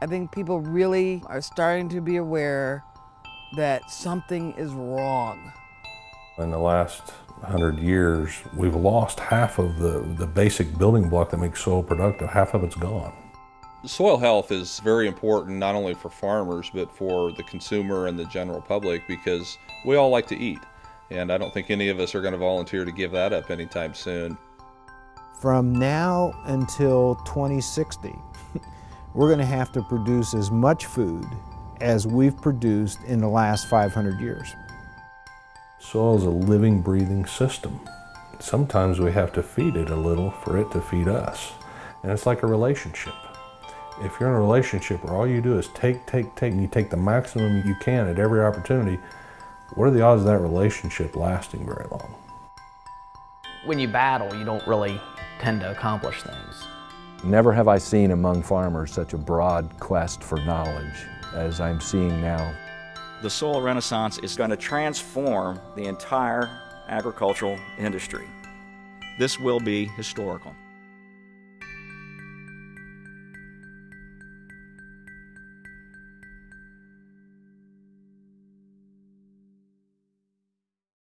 I think people really are starting to be aware that something is wrong. In the last hundred years, we've lost half of the, the basic building block that makes soil productive. Half of it's gone. Soil health is very important not only for farmers but for the consumer and the general public because we all like to eat. And I don't think any of us are going to volunteer to give that up anytime soon. From now until 2060, we're going to have to produce as much food as we've produced in the last 500 years. Soil is a living, breathing system. Sometimes we have to feed it a little for it to feed us. And it's like a relationship. If you're in a relationship where all you do is take, take, take, and you take the maximum you can at every opportunity, what are the odds of that relationship lasting very long? When you battle, you don't really tend to accomplish things. Never have I seen among farmers such a broad quest for knowledge as I'm seeing now. The soil renaissance is going to transform the entire agricultural industry. This will be historical.